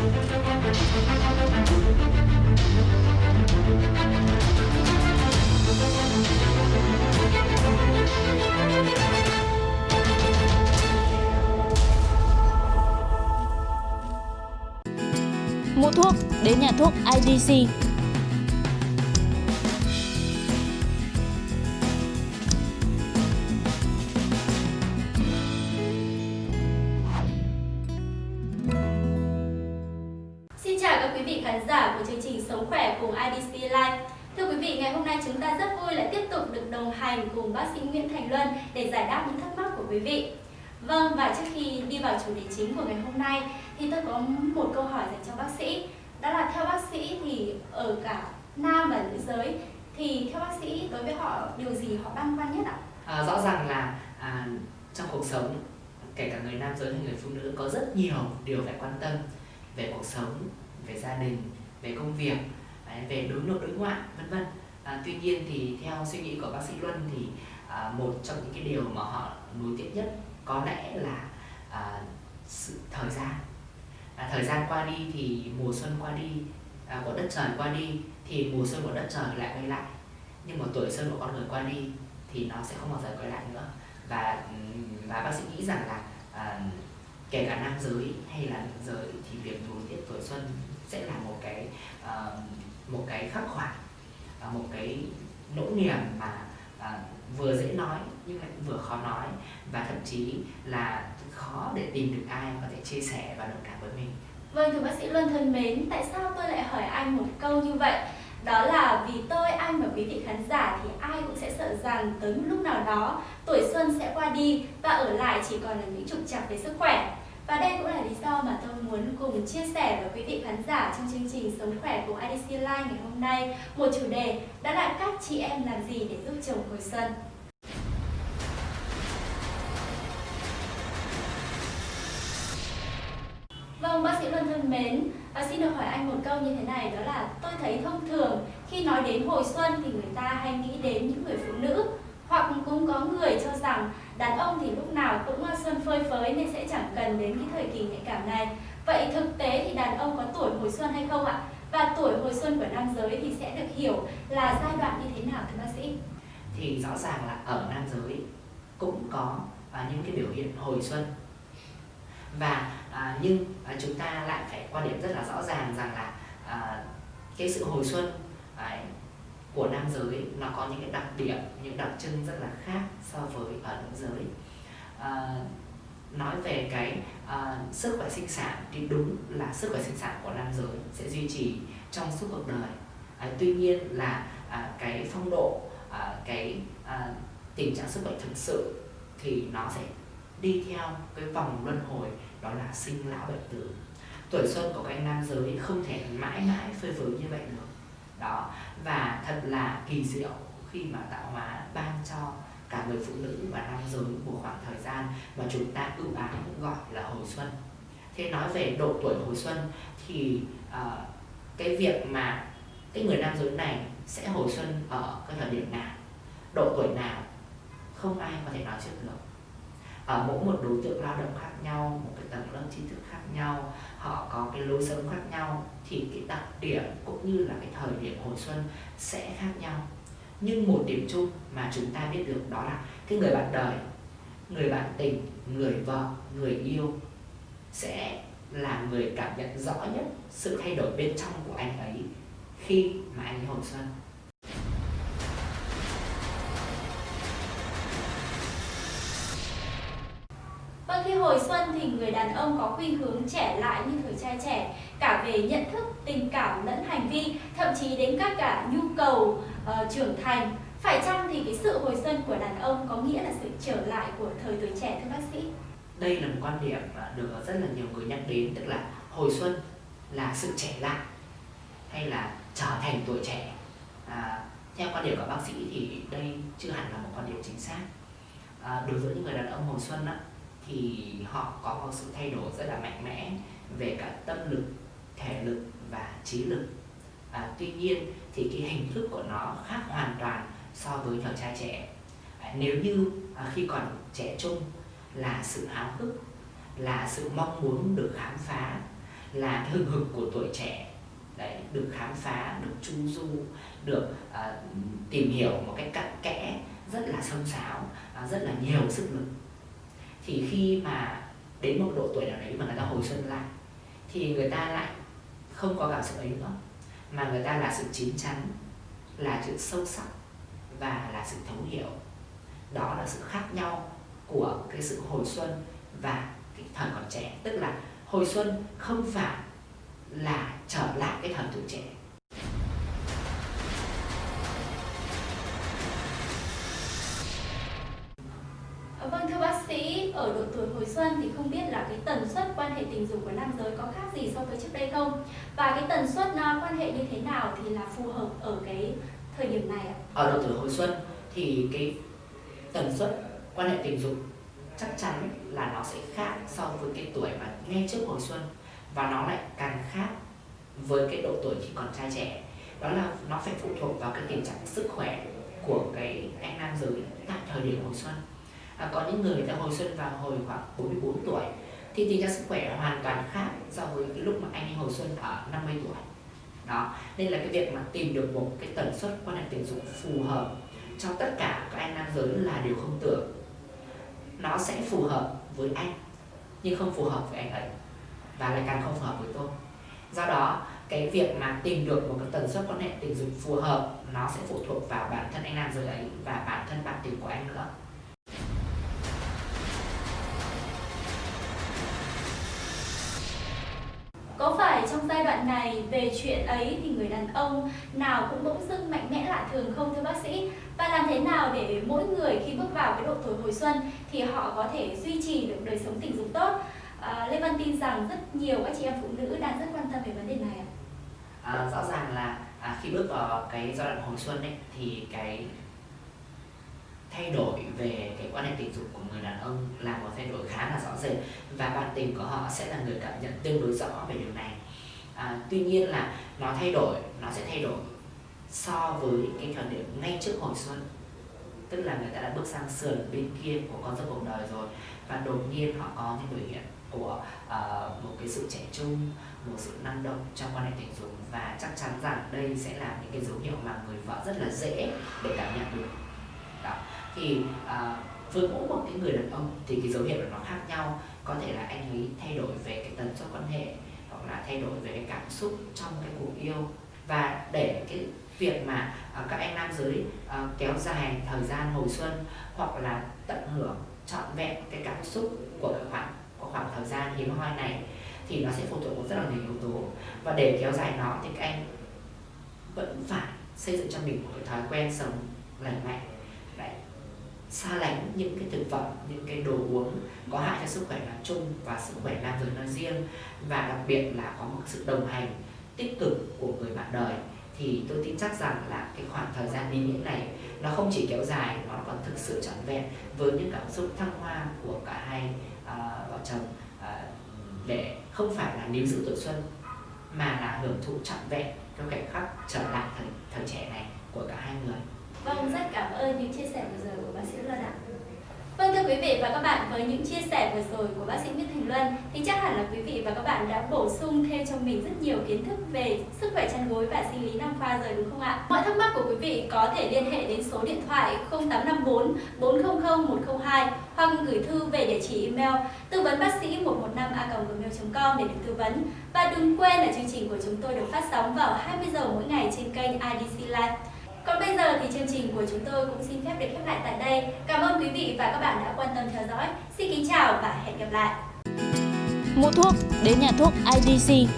Mua thuốc đến nhà thuốc IDC. Được đồng hành cùng bác sĩ Nguyễn Thành Luân để giải đáp những thắc mắc của quý vị. Vâng, và trước khi đi vào chủ đề chính của ngày hôm nay thì tôi có một câu hỏi dành cho bác sĩ. Đó là theo bác sĩ thì ở cả nam và nữ giới thì theo bác sĩ đối với họ điều gì họ băn khoăn nhất ạ? À, rõ ràng là à, trong cuộc sống kể cả người nam giới hay người phụ nữ có rất nhiều điều phải quan tâm về cuộc sống, về gia đình, về công việc, về đối nội đối ngoại vân vân. À, tuy nhiên thì theo suy nghĩ của bác sĩ Luân thì à, một trong những cái điều mà họ nối tiếc nhất có lẽ là à, sự thời gian. À, thời gian qua đi thì mùa xuân qua đi à, của đất trời qua đi thì mùa xuân của đất trời lại quay lại. Nhưng mà tuổi xuân của con người qua đi thì nó sẽ không bao giờ quay lại nữa. Và và bác sĩ nghĩ rằng là à, kể cả nam giới hay là nữ giới thì việc nối tiếp tuổi xuân sẽ là một cái à, một cái khắc khoải à, một cái nỗi niềm mà à, vừa dễ nói nhưng lại vừa khó nói và thậm chí là khó để tìm được ai có thể chia sẻ và đồng cảm với mình Vâng, thưa bác sĩ Luân thân mến, tại sao tôi lại hỏi anh một câu như vậy? Đó là vì tôi, anh và quý vị khán giả thì ai cũng sẽ sợ rằng tới một lúc nào đó tuổi xuân sẽ qua đi và ở lại chỉ còn là những trục trặc về sức khỏe. Và đây cũng là lý do mà tôi muốn cùng chia sẻ với quý vị khán giả trong chương trình Sống khỏe của IDC Live ngày hôm nay một chủ đề đó là các chị em làm gì để giúp chồng hồi xuân. Vâng, bác sĩ Luân thân mến, à, xin được hỏi anh một câu như thế này đó là tôi thấy thông thường khi nói đến hồi xuân thì người ta hay nghĩ đến những người phụ nữ hoặc cũng có người cho rằng đàn ông thì lúc nào cũng à, xuân phơi phới nên sẽ chẳng cần đến cái thời kỳ nhạy cảm này. Vậy thực tế thì đàn ông có tuổi hồi xuân hay không ạ? Và tuổi hồi xuân của nam giới thì sẽ được hiểu là giai đoạn như thế nào thưa bác sĩ? thì rõ ràng là ở nam giới cũng có à, những cái biểu hiện hồi xuân và à, nhưng à, chúng ta lại phải quan điểm rất là rõ ràng rằng là à, cái sự hồi xuân à, của nam giới nó có những cái đặc điểm những đặc trưng rất là khác so với ở nữ giới. À, nói về cái à, sức khỏe sinh sản thì đúng là sức khỏe sinh sản của nam giới sẽ duy trì trong suốt cuộc đời. À, tuy nhiên là à, cái phong độ à, cái à, tình trạng sức khỏe thực sự thì nó sẽ đi theo cái vòng luân hồi đó là sinh lão bệnh tử. Tuổi xuân của các anh nam giới không thể mãi mãi phơi phới như vậy được đó. Và thật là kỳ diệu khi mà tạo hóa ban cho cả người phụ nữ và nam giới một khoảng thời gian mà chúng ta ưu ái gọi là hồi xuân. Thế nói về độ tuổi hồi xuân thì uh, cái việc mà cái người nam giới này sẽ hồi xuân ở cái thời điểm nào? Độ tuổi nào? Không ai có thể nói trước được ở mỗi một đối tượng lao động khác nhau, một cái tầng lớp trí thức khác nhau, họ có cái lối sống khác nhau, thì cái đặc điểm cũng như là cái thời điểm hồi xuân sẽ khác nhau. Nhưng một điểm chung mà chúng ta biết được đó là cái người bạn đời, người bạn tình, người vợ, người yêu sẽ là người cảm nhận rõ nhất sự thay đổi bên trong của anh ấy khi mà anh ấy hồi xuân. Hồi xuân thì người đàn ông có khuynh hướng trẻ lại như thời trai trẻ cả về nhận thức, tình cảm lẫn hành vi, thậm chí đến các cả nhu cầu uh, trưởng thành. Phải chăng thì cái sự hồi xuân của đàn ông có nghĩa là sự trở lại của thời tuổi trẻ thưa bác sĩ? đây là một quan điểm được rất là nhiều người nhắc đến tức là hồi xuân là sự trẻ lại hay là trở thành tuổi trẻ à, theo quan điểm của bác sĩ thì đây chưa hẳn là một quan điểm chính xác à, đối với những người đàn ông hồi xuân á, thì họ có một sự thay đổi rất là mạnh mẽ về cả tâm lực thể lực và trí lực. À, tuy nhiên thì cái hình thức của nó khác hoàn toàn so với nhỏ trai trẻ. À, nếu như à, khi còn trẻ trung là sự háo hức là sự mong muốn được khám phá là cái hừng hực của tuổi trẻ đấy được khám phá được chu du được uh, tìm hiểu một cách cặn kẽ rất là sâu sáo uh, rất là nhiều sức lực thì khi mà đến một độ tuổi nào đấy mà người ta hồi xuân lại, thì người ta lại không có cảm xúc ấy nữa, mà người ta là sự chín chắn, là sự sâu sắc và là sự thấu hiểu. Đó là sự khác nhau của cái sự hồi xuân và cái thời còn trẻ. Tức là hồi xuân không phải là trở lại cái thời tuổi trẻ. Xuân thì không biết là cái tần suất quan hệ tình dục của nam giới có khác gì so với trước đây không? Và cái tần suất ờ, quan hệ như thế nào thì là phù hợp ở cái thời điểm này ạ? Ở độ tuổi hồi xuân thì cái tần suất quan hệ tình dục chắc chắn là nó sẽ khác so với cái tuổi mà ngay trước hồi xuân và nó lại càng khác với cái độ tuổi khi còn trai trẻ đó là nó phải phụ thuộc vào cái tình trạng sức khỏe của cái anh nam giới tại thời điểm hồi xuân à, có những người đã hồi xuân vào hồi khoảng 44 tuổi thì tình trạng sức khỏe hoàn toàn khác so với cái lúc mà anh ấy hồi xuân ở 50 tuổi. Đó nên là cái việc mà tìm được một cái tần suất quan hệ tình dục phù hợp cho tất cả các anh nam giới là điều không tưởng. Nó sẽ phù hợp với anh nhưng không phù hợp với anh ấy và lại càng không phù hợp với tôi. Do đó cái việc mà tìm được một cái tần suất quan hệ tình dục phù hợp nó sẽ phụ thuộc vào bản thân anh nam giới ấy và bản thân bạn tình của anh nữa. Có phải trong giai đoạn này về chuyện ấy thì người đàn ông nào cũng bỗng dưng mạnh mẽ lạ thường không thưa bác sĩ? Và làm thế nào để mỗi người khi bước vào cái độ tuổi hồi xuân thì họ có thể duy trì được đời sống tình dục tốt? À, Lê Văn tin rằng rất nhiều các chị em phụ nữ đang rất quan tâm về vấn đề này ạ. À, rõ ràng là à, khi bước vào cái giai đoạn hồi xuân ấy thì cái thay đổi về cái quan hệ tình dục của người đàn ông là một thay đổi khá là rõ rệt. Và bạn tình của họ sẽ là người cảm nhận tương đối rõ về điều này. À, tuy nhiên là nó thay đổi nó sẽ thay đổi so với cái thời điểm ngay trước hồi xuân. Tức là người ta đã bước sang sườn bên kia của con dốc cuộc đời rồi và đột nhiên họ có những biểu hiện của uh, một cái sự trẻ trung một sự năng động trong quan hệ tình dục. Và chắc chắn rằng đây sẽ là những cái dấu hiệu mà người vợ rất là dễ để cảm nhận được thì à, với mỗi một cái người đàn ông thì cái dấu hiệu nó khác nhau. Có thể là anh ấy thay đổi về cái tần suất quan hệ hoặc là thay đổi về cái cảm xúc trong cái cuộc yêu. Và để cái việc mà à, các anh nam giới à, kéo dài thời gian hồi xuân hoặc là tận hưởng trọn vẹn cái cảm xúc của cái khoảng của khoảng thời gian hiếm hoi này thì nó sẽ phụ thuộc vào rất là nhiều yếu tố. Và để kéo dài nó thì các anh vẫn phải xây dựng cho mình một cái thói quen sống lành mạnh xa lánh những cái thực phẩm những cái đồ uống có hại cho sức khỏe nói chung và sức khỏe nam giới nói riêng và đặc biệt là có một sự đồng hành tích cực của người bạn đời thì tôi tin chắc rằng là cái khoảng thời gian ý nghĩa này nó không chỉ kéo dài nó còn thực sự trọn vẹn với những cảm xúc thăng hoa của cả hai uh, vợ chồng uh, để không phải là níu giữ tuổi xuân mà là hưởng thụ trọn vẹn cái khoảnh khắc trở lại thời, thời trẻ này của cả hai người. Vâng, rất cảm ơn những chia sẻ vừa rồi của bác sĩ Luân ạ. Vâng thưa quý vị và các bạn, với những chia sẻ vừa rồi của bác sĩ Nguyễn Thành Luân thì chắc hẳn là quý vị và các bạn đã bổ sung thêm cho mình rất nhiều kiến thức về sức khỏe chăn gối và sinh lý nam khoa rồi đúng không ạ? Mọi thắc mắc của quý vị có thể liên hệ đến số điện thoại 0854 400 102 hoặc gửi thư về địa chỉ email tư vấn bác sĩ 115a.gmail.com để được tư vấn. Và đừng quên là chương trình của chúng tôi được phát sóng vào 20 giờ mỗi ngày trên kênh IDC Live. Còn bây giờ thì chương trình của chúng tôi cũng xin phép được khép lại tại đây. Cảm ơn quý vị và các bạn đã quan tâm theo dõi. Xin kính chào và hẹn gặp lại. Mua thuốc, đến nhà thuốc IDC